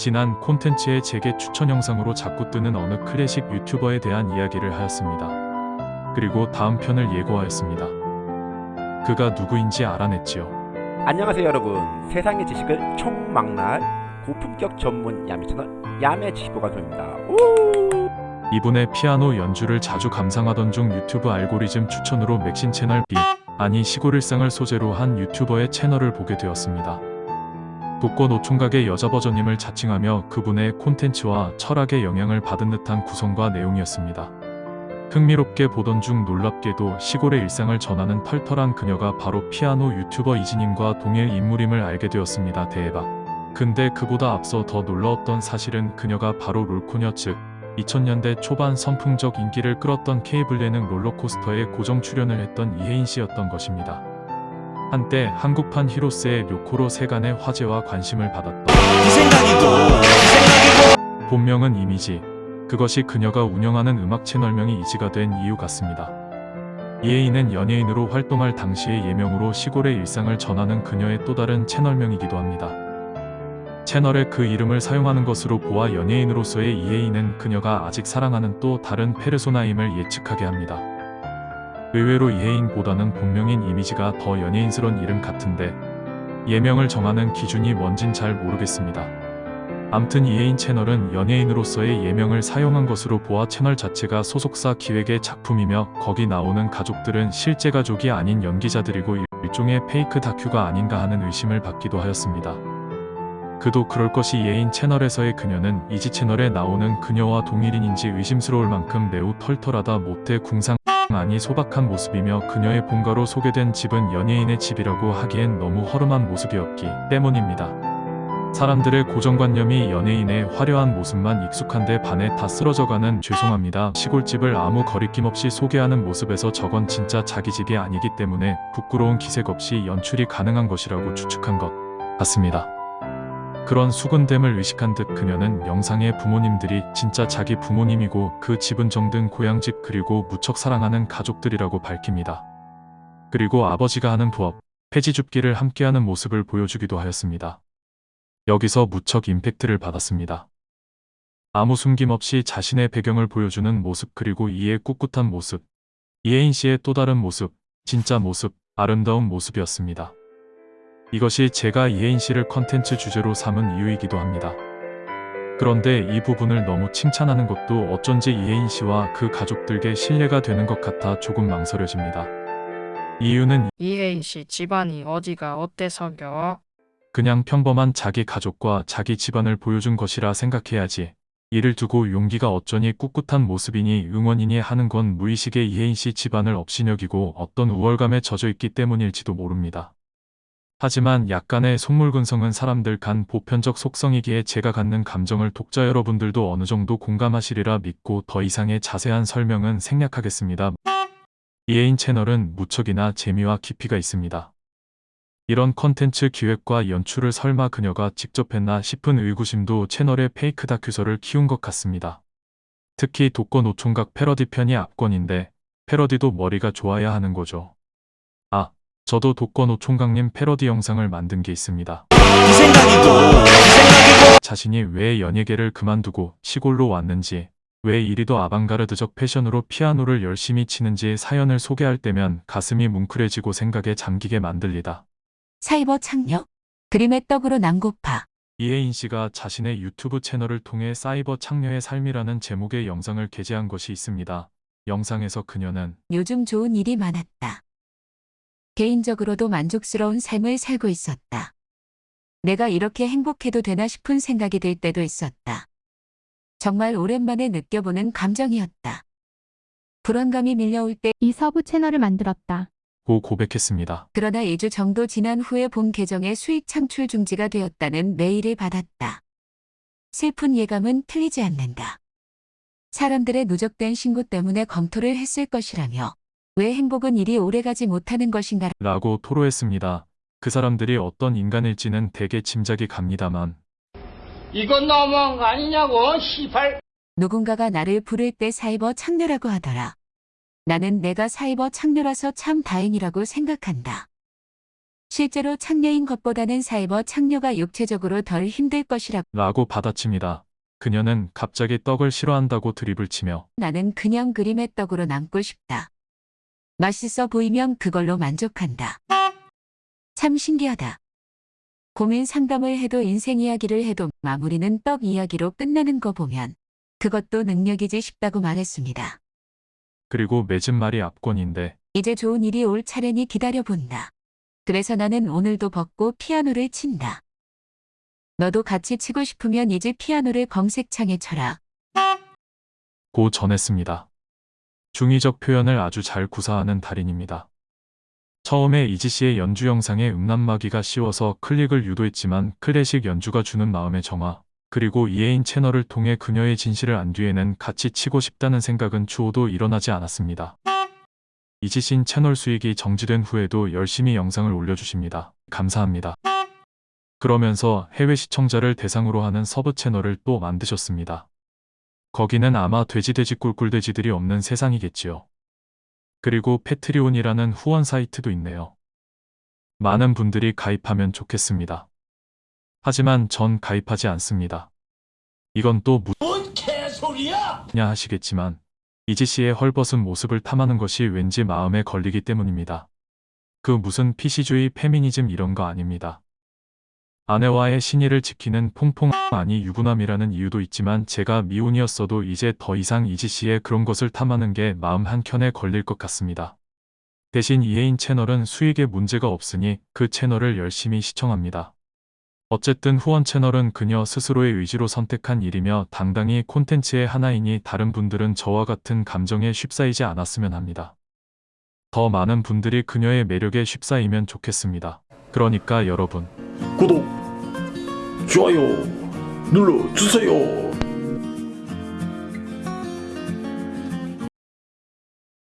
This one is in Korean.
지난 콘텐츠의 재개 추천 영상으로 자꾸 뜨는 어느 클래식 유튜버에 대한 이야기를 하였습니다. 그리고 다음 편을 예고하였습니다. 그가 누구인지 알아냈지요. 안녕하세요 여러분 세상의 지식을 총망라할 고품격 전문 야매 채널 야매 지식보관소입니다 이분의 피아노 연주를 자주 감상하던 중 유튜브 알고리즘 추천으로 맥신 채널 B 아니 시골 일상을 소재로 한 유튜버의 채널을 보게 되었습니다. 독거 노총각의 여자 버전임을 자칭하며 그분의 콘텐츠와 철학의 영향을 받은 듯한 구성과 내용이었습니다. 흥미롭게 보던 중 놀랍게도 시골의 일상을 전하는 털털한 그녀가 바로 피아노 유튜버 이진님과 동일 인물임을 알게 되었습니다. 대박. 근데 그보다 앞서 더 놀라웠던 사실은 그녀가 바로 롤코녀 즉 2000년대 초반 선풍적 인기를 끌었던 케이블 예능 롤러코스터에 고정 출연을 했던 이혜인 씨였던 것입니다. 한때 한국판 히로스의 료코로 세간의 화제와 관심을 받았던 본명은 이미지. 그것이 그녀가 운영하는 음악 채널명이 이지가 된 이유 같습니다. 이혜인은 연예인으로 활동할 당시의 예명으로 시골의 일상을 전하는 그녀의 또 다른 채널명이기도 합니다. 채널에 그 이름을 사용하는 것으로 보아 연예인으로서의 이혜인은 그녀가 아직 사랑하는 또 다른 페르소나임을 예측하게 합니다. 의외로 이혜인보다는 본명인 이미지가 더 연예인스러운 이름 같은데 예명을 정하는 기준이 뭔진 잘 모르겠습니다. 암튼 이혜인 채널은 연예인으로서의 예명을 사용한 것으로 보아 채널 자체가 소속사 기획의 작품이며 거기 나오는 가족들은 실제 가족이 아닌 연기자들이고 일종의 페이크 다큐가 아닌가 하는 의심을 받기도 하였습니다. 그도 그럴 것이 이혜인 채널에서의 그녀는 이지 채널에 나오는 그녀와 동일인인지 의심스러울 만큼 매우 털털하다 못해 궁상 아니 소박한 모습이며 그녀의 본가로 소개된 집은 연예인의 집이라고 하기엔 너무 허름한 모습이었기 때문입니다. 사람들의 고정관념이 연예인의 화려한 모습만 익숙한데 반해 다 쓰러져가는 죄송합니다. 시골집을 아무 거리낌 없이 소개하는 모습에서 저건 진짜 자기 집이 아니기 때문에 부끄러운 기색 없이 연출이 가능한 것이라고 추측한 것 같습니다. 그런 수근됨을 의식한 듯 그녀는 영상의 부모님들이 진짜 자기 부모님이고 그 집은 정든 고향집 그리고 무척 사랑하는 가족들이라고 밝힙니다. 그리고 아버지가 하는 부업, 폐지 줍기를 함께하는 모습을 보여주기도 하였습니다. 여기서 무척 임팩트를 받았습니다. 아무 숨김없이 자신의 배경을 보여주는 모습 그리고 이의 꿋꿋한 모습, 이혜인 씨의 또 다른 모습, 진짜 모습, 아름다운 모습이었습니다. 이것이 제가 이혜인 씨를 컨텐츠 주제로 삼은 이유이기도 합니다. 그런데 이 부분을 너무 칭찬하는 것도 어쩐지 이혜인 씨와 그 가족들께 신뢰가 되는 것 같아 조금 망설여집니다. 이유는 이혜인 씨 집안이 어디가 어때서겨? 그냥 평범한 자기 가족과 자기 집안을 보여준 것이라 생각해야지. 이를 두고 용기가 어쩌니 꿋꿋한 모습이니 응원이니 하는 건 무의식의 이혜인 씨 집안을 업신여기고 어떤 우월감에 젖어 있기 때문일지도 모릅니다. 하지만 약간의 속물근성은 사람들 간 보편적 속성이기에 제가 갖는 감정을 독자 여러분들도 어느 정도 공감하시리라 믿고 더 이상의 자세한 설명은 생략하겠습니다. 이혜인 채널은 무척이나 재미와 깊이가 있습니다. 이런 컨텐츠 기획과 연출을 설마 그녀가 직접 했나 싶은 의구심도 채널의 페이크 다큐성을 키운 것 같습니다. 특히 독거 노총각 패러디 편이 압권인데 패러디도 머리가 좋아야 하는 거죠. 아, 저도 독거 노총각님 패러디 영상을 만든 게 있습니다. 이 생각이고 이 생각이고 자신이 왜 연예계를 그만두고 시골로 왔는지, 왜 이리도 아방가르드적 패션으로 피아노를 열심히 치는지 사연을 소개할 때면 가슴이 뭉클해지고 생각에 잠기게 만들리다. 사이버 창녀. 그림의 떡으로 난고파. 이혜인 씨가 자신의 유튜브 채널을 통해 사이버 창녀의 삶이라는 제목의 영상을 게재한 것이 있습니다. 영상에서 그녀는 요즘 좋은 일이 많았다. 개인적으로도 만족스러운 삶을 살고 있었다. 내가 이렇게 행복해도 되나 싶은 생각이 들 때도 있었다. 정말 오랜만에 느껴보는 감정이었다. 불안감이 밀려올 때 이 서부 채널을 만들었다. 고 고백했습니다. 그러나 2주 정도 지난 후에 본 계정의 수익 창출 중지가 되었다는 메일을 받았다. 슬픈 예감은 틀리지 않는다. 사람들의 누적된 신고 때문에 검토를 했을 것이라며 왜 행복은 이리 오래가지 못하는 것인가 라고 토로했습니다. 그 사람들이 어떤 인간일지는 대개 짐작이 갑니다만 이건 너무한 거 아니냐고, 시발. 누군가가 나를 부를 때 사이버 창녀라고 하더라. 나는 내가 사이버 창녀라서 참 다행이라고 생각한다. 실제로 창녀인 것보다는 사이버 창녀가 육체적으로 덜 힘들 것이라 라고 받아칩니다. 그녀는 갑자기 떡을 싫어한다고 드립을 치며 나는 그냥 그림의 떡으로 남고 싶다. 맛있어 보이면 그걸로 만족한다. 참 신기하다. 고민 상담을 해도 인생 이야기를 해도 마무리는 떡 이야기로 끝나는 거 보면 그것도 능력이지 싶다고 말했습니다. 그리고 맺은 말이 압권인데 이제 좋은 일이 올 차례니 기다려본다. 그래서 나는 오늘도 벗고 피아노를 친다. 너도 같이 치고 싶으면 이제 피아노를 검색창에 쳐라. 고 전했습니다. 중의적 표현을 아주 잘 구사하는 달인입니다. 처음에 이지 씨의 연주 영상에 음란마귀가 씌워서 클릭을 유도했지만 클래식 연주가 주는 마음의 정화, 그리고 이혜인 채널을 통해 그녀의 진실을 안 뒤에는 같이 치고 싶다는 생각은 추호도 일어나지 않았습니다. 이지 신 채널 수익이 정지된 후에도 열심히 영상을 올려주십니다. 감사합니다. 그러면서 해외 시청자를 대상으로 하는 서브 채널을 또 만드셨습니다. 거기는 아마 돼지돼지 꿀꿀돼지들이 없는 세상이겠지요. 그리고 Patreon이라는 후원 사이트도 있네요. 많은 분들이 가입하면 좋겠습니다. 하지만 전 가입하지 않습니다. 이건 또뭔 개소리야! 무냐 하시겠지만 이지 씨의 헐벗은 모습을 탐하는 것이 왠지 마음에 걸리기 때문입니다. 그 무슨 PC주의 페미니즘 이런 거 아닙니다. 아내와의 신의를 지키는 퐁퐁 아니 유부남이라는 이유도 있지만 제가 미혼이었어도 이제 더 이상 이지 씨의 그런 것을 탐하는 게 마음 한켠에 걸릴 것 같습니다. 대신 이혜인 채널은 수익에 문제가 없으니 그 채널을 열심히 시청합니다. 어쨌든 후원 채널은 그녀 스스로의 의지로 선택한 일이며 당당히 콘텐츠의 하나이니 다른 분들은 저와 같은 감정에 쉽사이지 않았으면 합니다. 더 많은 분들이 그녀의 매력에 쉽사이면 좋겠습니다. 그러니까 여러분 구독, 좋아요 눌러주세요.